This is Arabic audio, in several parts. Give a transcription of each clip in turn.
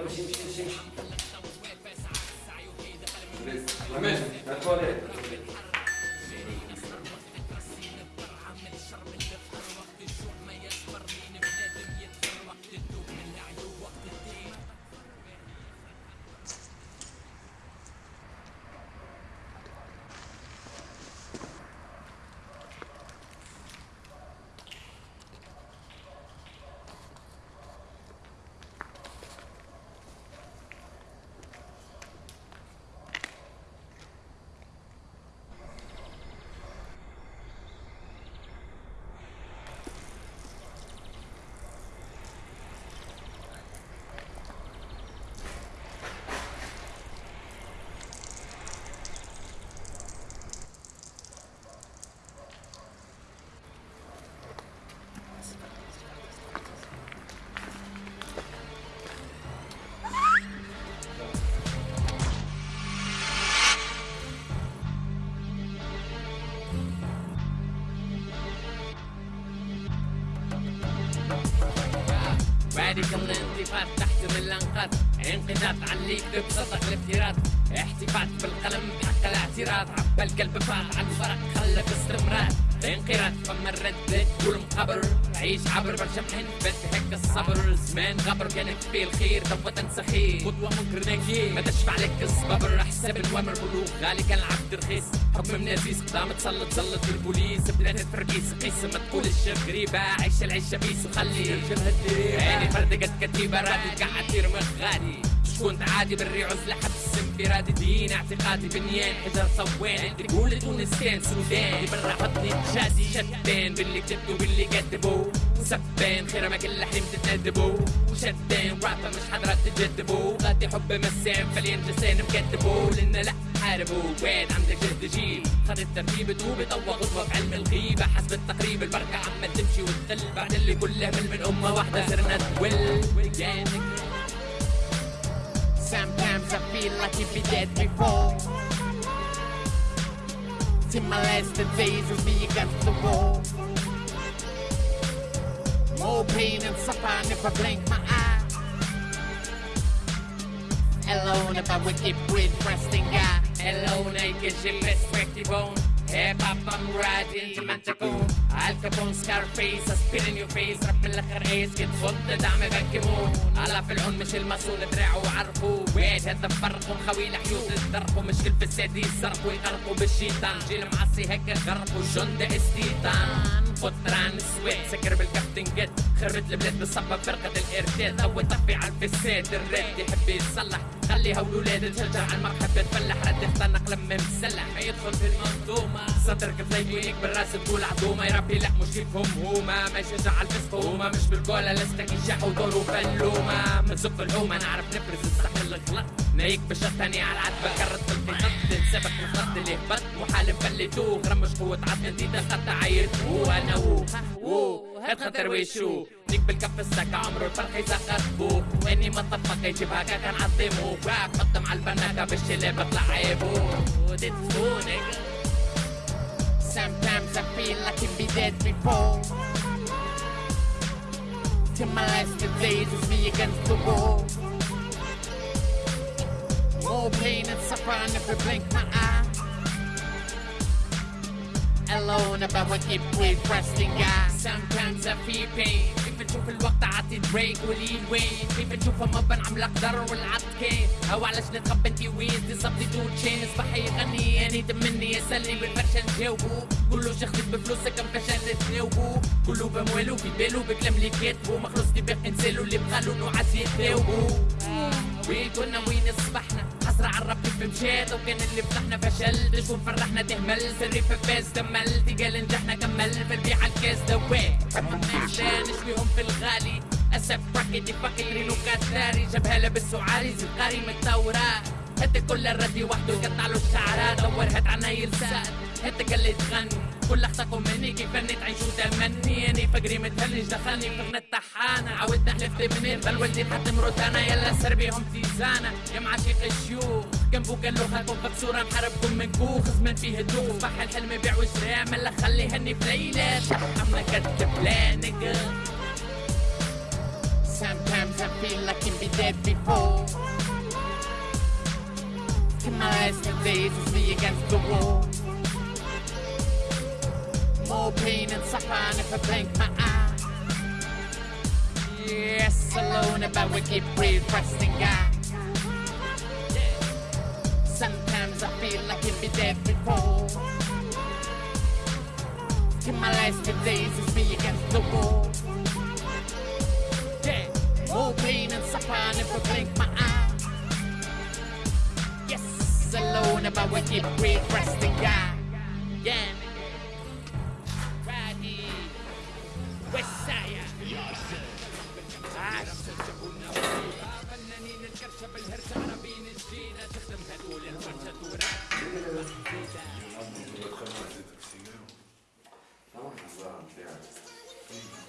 امشي امشي امشي ماشي لا تواليت راديكال الانقاض انقضاض عليك ببساطة الافتراض. احتفاظ بالقلم بحق الاعتراض. عبى القلب فاض عن فرق خلف استمرار. انقراض فما الرد كل مقبر عيش عبر برشا محن بس هيك الصبر زمان غبر كانت فيه الخير توا تنسى خير خطوة منكر ناكي ما تشفع لك الصبر حساب الوامر بلوغ. غالي كان العبد رخيص حكم من عزيز قدام تسلط زلط بالبوليس بلاد الفرقيس قيس. ما تقولش غريبة عيش العيشة بيس وخلي. عيني فردقت كتيبة رادي قاعد ترمي غادي. شكون عادي بالري عزلة حبس انفرادي دين اعتقادي بنيان. حجر صوان تقول تونسيان سودان. برا حطني جازي شتان باللي كتبتو باللي سبان خير ما كل حريم تتندبو. وشدان رابا مش حضرات تجدبو غادي حب مسام فلين جسان مكتبو لنا لا حاربوا وين عندك جهد جيل؟ خد الترتيب توبي طوى غضبة في علم الغيبة. حسب التقريب البركة عمال تمشي وتدل بعد اللي كله من من أمة واحدة صرنا تول Sometimes I feel like you'd be dead before. Till my last days with me against the wall. More pain and suffering if I blink my eye. Alone if I wicked with resting guy Alone I get your perspective on. Hip hop I'm riding زي ما انت تكون الكابون سكار فيس اسبير ان يور فيس رب الآخر ايس كنت فوت دعم بنكمون على في العون مش المسؤول دراعه وعرفوا. ويت هذا فرقهم خويل حيوت الدرقوا مش كل السادي يسرقوا يغرقوا بالشيطان جيل معصي هيك غرقوا جند استيطان. فطران السويد سكر بالكابتن جد خربت البلاد بسبب فرقة الارتاد أو طفي على الفساد الراب يحب يتصلح خليها ولولاد تشجع على المرحب تفلح. رد اختنق لما مسلح. يدخل في المنظومة. صدرك تلاقيك بالراس تقول عدومة. يا ربي لا مش كيفهم هما ما يشجع على الفسق هما مش بالقولة لستك يشحوا ودوروا فلومة من زق الحومة نعرف نفرز الصح الغلط نايك بشطني على العتبة كرت في الخط تنسبك الخط اللي هبط وحال مفلتوه غرمش قوة عظم جديدة خط عيط وأنا وو وو هاد خطر ويشو نيك بالكف السكة عمره الفرق يسخر بوه واني ما طبق يجيب هكا كان عظيمه راب قدم على البناكة بالشلة بطلع That's cool, nigga. Sometimes I feel like I can be dead before. Till my last days is me against the wall. More pain and suffering if I blink my eye. Alone about what keep with resting guy. Sometimes I feel pain. كيف نشوف الوقت عطي بريك ولين وين؟ كيف نشوف مبن عم قدر والعط كين أو علاش نتخبى انتي وين؟ دي صبتي تو تشين صباح يغني اني مني يسالني بالفرشة نجاوبو كله شخص بفلوسك كم فشل تناوبو كله بموالو في بالو بكلام اللي كاتبو. مخلص كيف انسالو اللي بخالو نوعات يتناوبو وين كنا وين صبحنا أسرع عرب كيف مشيت وكان اللي فتحنا فشل تشوف فرحنا تهمل. سري في فيس دمل تقال نجحنا كمل. في البيع الكيس دوي لا نشويهم في الغالي. أسف باكيتي باكي رينوكات داري. جبهة لبس وعاري زقاري متطورة هات كل الردي وحده قطع له الشعرات دور هات عنايل ساد هات قال تغني. كل اختكم مني كيف اني تعيشوا تمني اني فقري متهلج دخلني في غنى الطحانة عودنا حلفت منين بل ولدي حتى مروتانا يلا سر بيهم تيزانة يا معاشيق الشيوخ جنبو قال له هاكم بكسورة محاربكم من كوخ زمان فيه الدوخ صح الحلم بيع وشراء ملا خلي هني في ليلة. عمنا كتب لا nigga Sometimes I feel like I can be dead before. In my last days me against the wall. More pain and suffering if I blink my eye Yes, alone about keep breathe resting God Sometimes I feel like I can be dead before In my last few days it's me against the wall. More pain and suffering if I blink my eye. Yes, alone about you breathe, resting God. Yeah.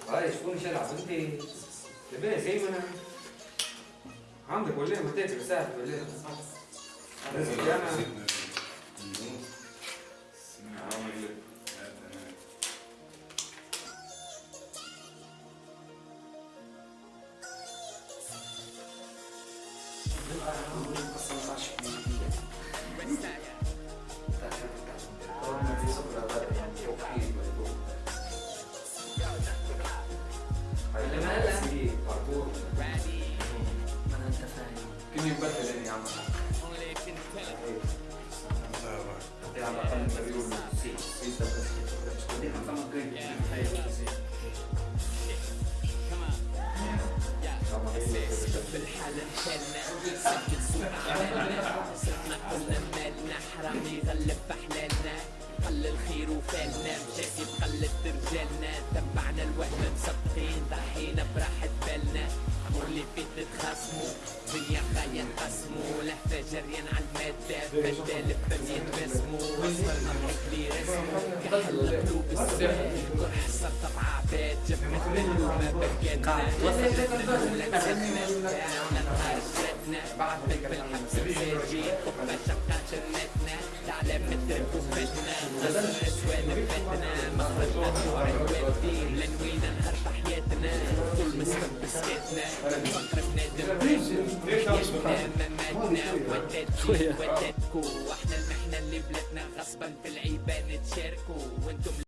هاي شكون شال عزمتي؟ لباس زي عندك ولا ما تاكل ساعة ولا لازم على الاقل مالنا حرامي يغلب بحلالنا قل الخير وفالنا مشاكي بقلة رجالنا. تبعنا الوهم مسطحين ضحينا براحة بالنا. واللي فيت نتخاصموا دنيا غاية نقسموا لهفة جريان على المادة. بدال الدنيا نرسموا وصلنا اللي رسموا كحل قلوب السر. جرح صرت بعباد جمعت منه ما بكتنا. وصلت الجملة كسبنا دعونا نهار جدنا بعد بالحبس مساجين وما شقة جنتنا تعلم متر وفتنا غسل اسوان فتنا مخرج مدفوع الودين لنوينا نهار بحياتنا طول مسكن بسكتنا فكر بنادم يشنا مماتنا. ودتكو ودتكو وإحنا المحنة اللي بلادنا غصبا في العيبة نتشاركوا وأنتم